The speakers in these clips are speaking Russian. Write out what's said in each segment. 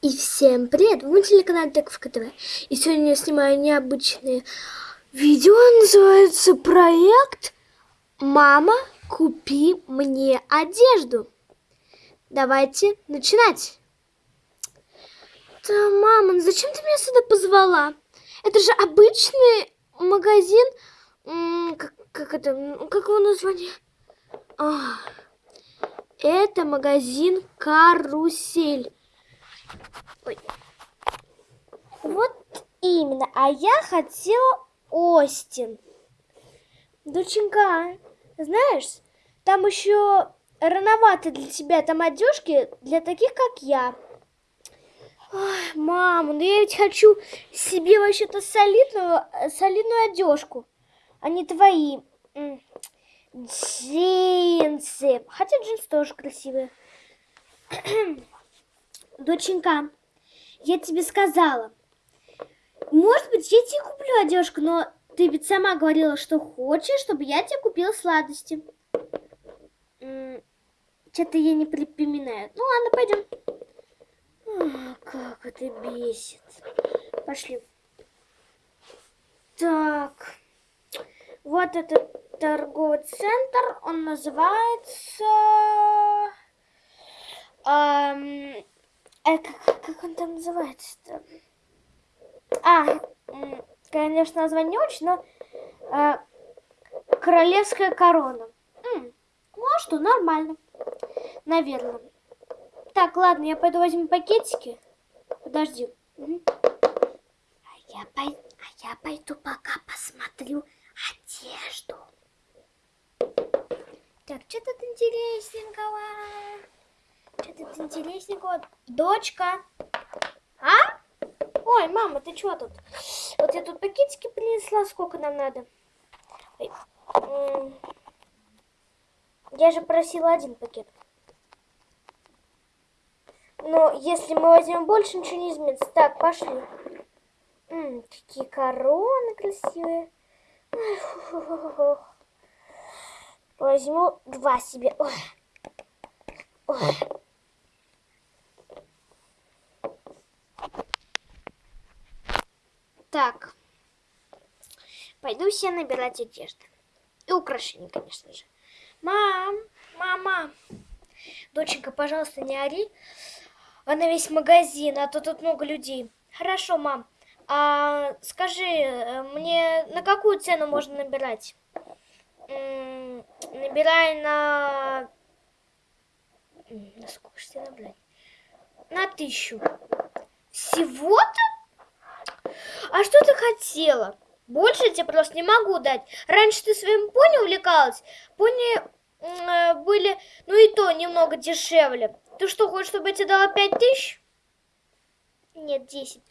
И всем привет! Вы на телеканале Тековка ТВ. И сегодня я снимаю необычное видео. Называется проект «Мама, купи мне одежду». Давайте начинать. Да, мама, ну зачем ты меня сюда позвала? Это же обычный магазин. Как, как это? Как его название? А, это магазин «Карусель». Ой. Вот именно. А я хотела Остин. Доченька, знаешь, там еще рановато для тебя там одежки для таких, как я. Ой, мама, ну я ведь хочу себе вообще-то солидную, солидную одежку, а не твои джинсы. Хотя джинсы тоже красивые. Доченька, я тебе сказала, может быть, я тебе куплю одежку, но ты ведь сама говорила, что хочешь, чтобы я тебе купила сладости. Что-то я не припоминаю. Ну ладно, пойдем. Как это бесит. Пошли. Так. Вот этот торговый центр. Он называется... Эм, э, как, он там называется-то? А, конечно, название не очень, но э, королевская корона. Ну а что, нормально. Наверное. Так, ладно, я пойду возьму пакетики. Подожди. А, я пой... а я пойду пока посмотрю одежду. Так, что тут интересненького? Что тут интересненького? Дочка. А? Ой, мама, ты что тут? Вот я тут пакетики принесла, сколько нам надо? Я же просила один пакет. Но если мы возьмем больше, ничего не изменится. Так, пошли. М -м, какие короны красивые. Возьму два себе. Ой. Ой. Так. Пойду себе набирать одежду. И украшения, конечно же. Мам, мама. Доченька, пожалуйста, не ори. А на весь магазин, а то тут много людей. Хорошо, мам. А скажи, э, мне на какую цену можно набирать? М -м, набирай на... На сколько же тебе набрать? На тысячу. Всего-то? А что ты хотела? Больше я тебе просто не могу дать. Раньше ты своим пони увлекалась. Пони э, были, ну и то, немного дешевле. Ты что, хочешь, чтобы я тебе дала пять тысяч? Нет, десять.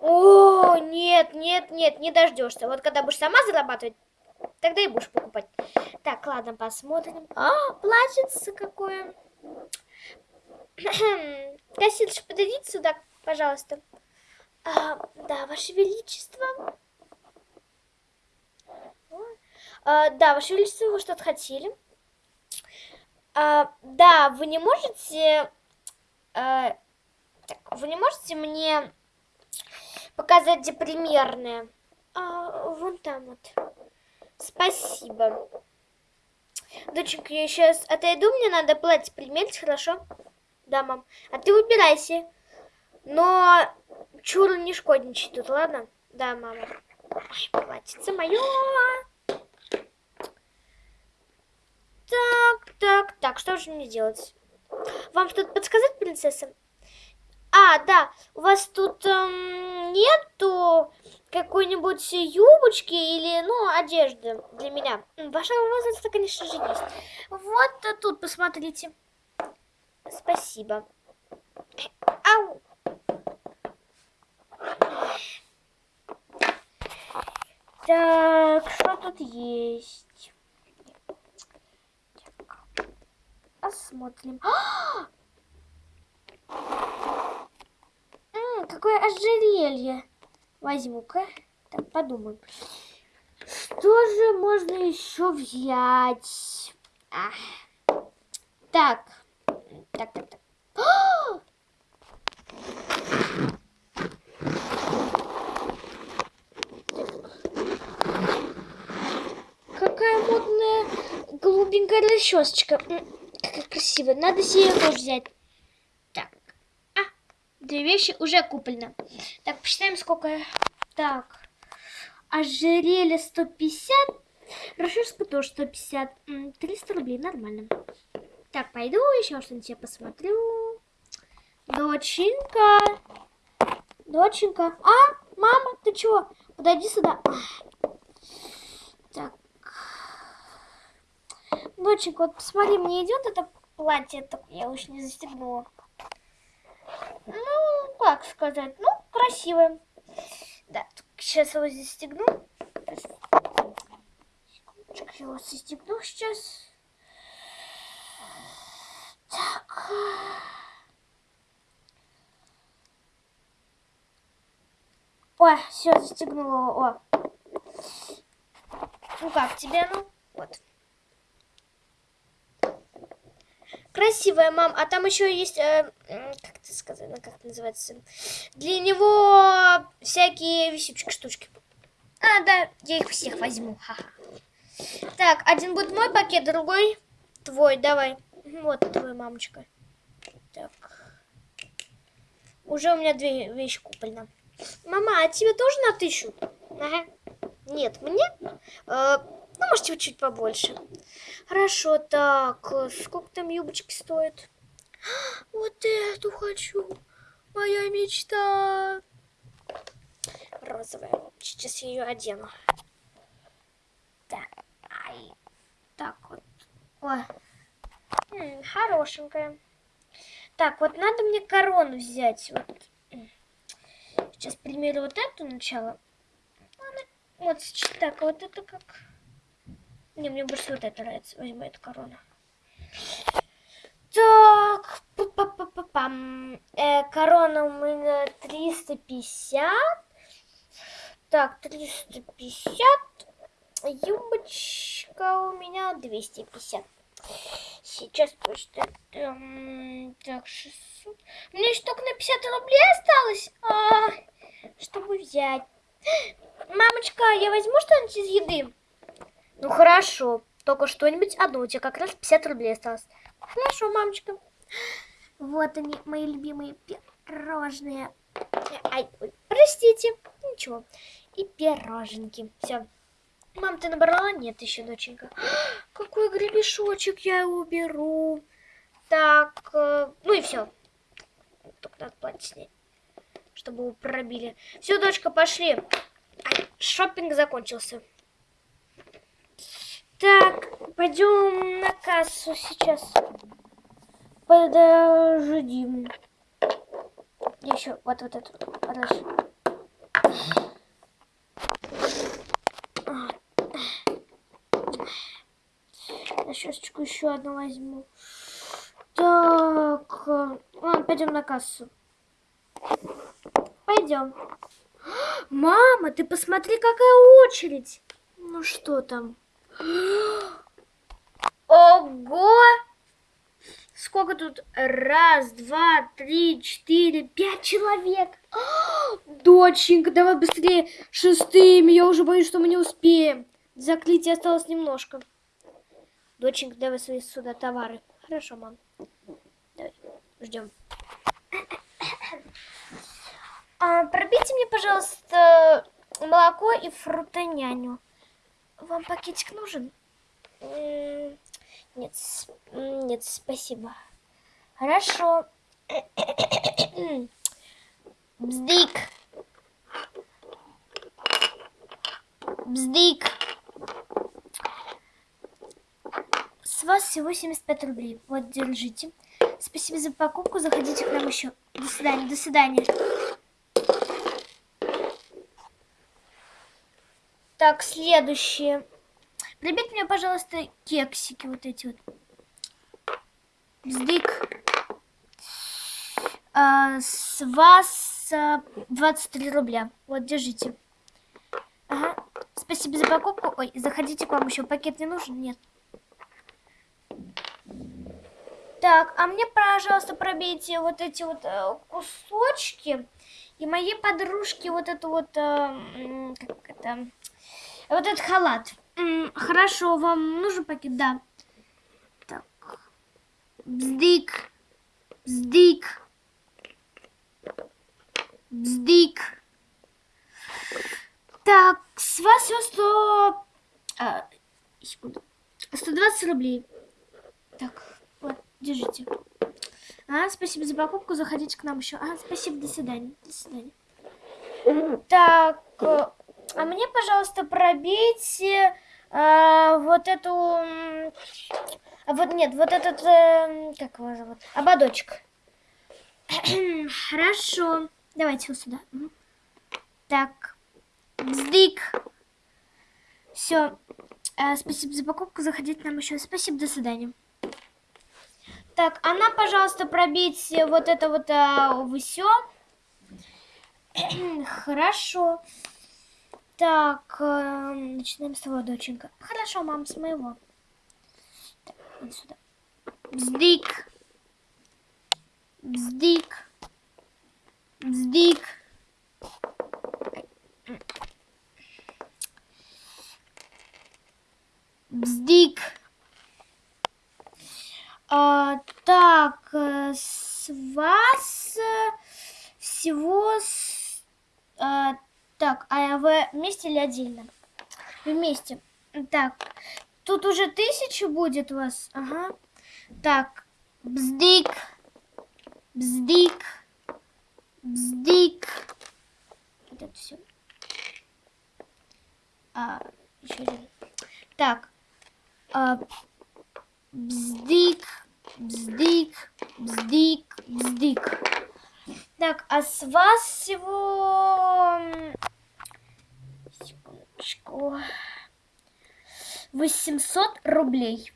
О, нет, нет, нет, не дождешься. Вот когда будешь сама зарабатывать, тогда и будешь покупать. Так, ладно, посмотрим. А, платьице какое. Кассирша, подойдите сюда, пожалуйста. А, да, Ваше Величество. А, да, Ваше Величество, вы что-то хотели? А, да, вы не можете... А, так, вы не можете мне показать, где примерные? А, вон там вот. Спасибо. Доченька, я сейчас отойду, мне надо платье примерить, хорошо? Да, мам. А ты убирайся. Но чур не шкодничай тут, ладно? Да, мама. Платьице мое. Так, так, так, что же мне делать? Вам что-то подсказать, принцесса? А, да, у вас тут эм, нету какой-нибудь юбочки или, ну, одежды для меня? Вашего возраста, конечно же, есть. Вот тут, посмотрите. Спасибо. Ау. Так, что тут есть? Посмотрим. М, какое ожерелье. Возьму-ка. Так, подумаем. Что же можно еще взять? А. Так. Так, так, так. Голубенькая расчесочка. Какая красивая. Надо себе тоже взять. Так. А, две вещи уже куплено. Так, посчитаем, сколько... Так. Ожерелье 150. Расческа тоже 150. 300 рублей, нормально. Так, пойду еще что-нибудь я посмотрю. Доченька. Доченька. А, мама, ты чего? Подойди сюда. Доченька, вот посмотри, мне идет это платье, только я уж не застегнула. Ну, как сказать, ну, красивое. Да, сейчас его застегну. Секундочку, его застегну сейчас. Так. Ой, все, застегнула. О. Ну как тебе, ну? Вот. Красивая, мам. А там еще есть, э, как это сказать, ну, как это называется? Для него всякие висючки штучки. А, да, я их всех возьму. Ха -ха. Так, один будет мой пакет, другой твой. Давай. Вот твой, мамочка. Так. Уже у меня две вещи куплены. Мама, а тебе тоже на тысячу? Ага. Нет, мне? Э, ну, может, чуть-чуть побольше. Хорошо, так. Сколько там юбочки стоят? Вот эту хочу. Моя мечта. Розовая. Сейчас я ее одену. Так. Ай. Так вот. Ой. М -м, хорошенькая. Так, вот надо мне корону взять. Вот. Сейчас примерю вот эту начало. Вот, так, вот это как... Не, мне больше вот это нравится. Возьму эту корону. Так, па -па -па -па -пам. Э, корона у меня 350. Так, 350. Юбочка у меня 250. Сейчас почти... Так, 600. Мне еще только на 50 рублей осталось. А, чтобы взять. Мамочка, я возьму что-нибудь из еды? Ну хорошо, только что-нибудь одно. У тебя как раз 50 рублей осталось. Хорошо, мамочка. Вот они, мои любимые пирожные. Ай, ой, простите. Ничего. И пироженки. Все. Мам, ты набрала? Нет еще, доченька. Какой гребешочек, я его уберу. Так, э, ну и все. Только надо платье снять, чтобы его пробили. Все, дочка, пошли. Шопинг закончился. Так, пойдем на кассу сейчас. Подожди. Еще вот, вот эту. Подожди. Расчесочку еще одну возьму. Так, ладно, пойдем на кассу. Пойдем. Мама, ты посмотри, какая очередь. Ну что там? Ого! Сколько тут? Раз, два, три, четыре, пять человек. Доченька, давай быстрее шестыми. Я уже боюсь, что мы не успеем. Заклитие осталось немножко. Доченька, давай свои сюда товары. Хорошо, мам. Давай, ждем. А, пробейте мне, пожалуйста, молоко и фрутоняню. Вам пакетик нужен? Нет, нет, спасибо. Хорошо. Бздик. Бздик. С вас всего 75 рублей. Вот, держите. Спасибо за покупку. Заходите к нам еще. До свидания. До свидания. Так, следующее. Прибить мне, пожалуйста, кексики вот эти вот. Бздык. А, с вас а, 23 рубля. Вот, держите. Ага. Спасибо за покупку. Ой, заходите к вам еще. Пакет не нужен? Нет. Так, а мне, пожалуйста, пробейте вот эти вот э, кусочки. И моей подружке вот эту вот, э, как это, вот этот халат. Хорошо, вам нужен пакет? Да. Бздик. Бздик. Бздик. Так, с вас все 100... А, секунду. 120 рублей. Так, вот, держите. А, спасибо за покупку, заходите к нам еще. А, спасибо, до свидания. До свидания. Так, э, а мне, пожалуйста, пробейте э, вот эту... А вот нет, вот этот... Э, как его зовут? Ободочек. Хорошо. Давайте вот сюда. Так. Бздик. Все. Э, спасибо за покупку. Заходите нам еще. Спасибо, до свидания. Так, она, пожалуйста, пробейте вот это вот а, все. Хорошо. Так, э, начинаем с того, доченька. Хорошо, мам, с моего. Так, вот сюда. Бздик. Бздик. Бздик. Бздик. А, так, э, с вас э, всего... А, так, а вы вместе или отдельно? Вместе. Так, тут уже тысяча будет у вас. Ага. Так, бздик. Бздик. Бздик. Вот это все. А, еще один. Так. А, Бздик, бздик, бздик, бздик. Так, а с вас всего... Секундочку. 800 рублей.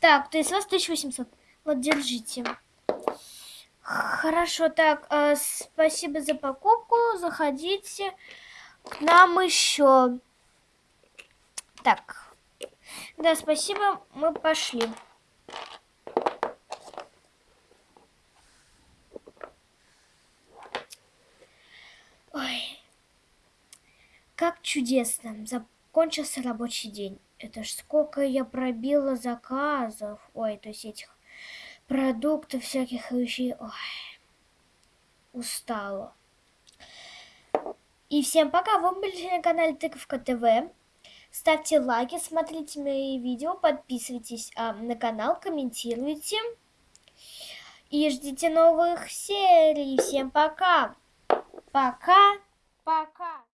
Так, то есть у вас 1800. Вот, держите. Хорошо, так, э, спасибо за покупку. Заходите к нам еще. Так, да, спасибо, мы пошли. Ой, как чудесно. Закончился рабочий день. Это ж сколько я пробила заказов. Ой, то есть этих продуктов, всяких вещей. Ой, устала. И всем пока. Вы были на канале Тыковка ТВ. Ставьте лайки, смотрите мои видео, подписывайтесь а, на канал, комментируйте. И ждите новых серий. Всем Пока. Пока.